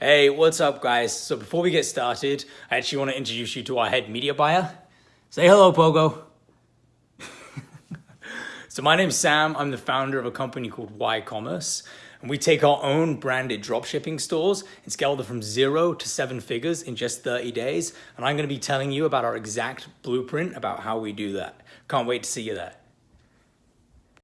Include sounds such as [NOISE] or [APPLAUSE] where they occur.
Hey, what's up guys? So before we get started, I actually want to introduce you to our head media buyer. Say hello, Pogo. [LAUGHS] so my name's Sam. I'm the founder of a company called Y Commerce. And we take our own branded dropshipping stores and scale them from zero to seven figures in just 30 days. And I'm going to be telling you about our exact blueprint about how we do that. Can't wait to see you there.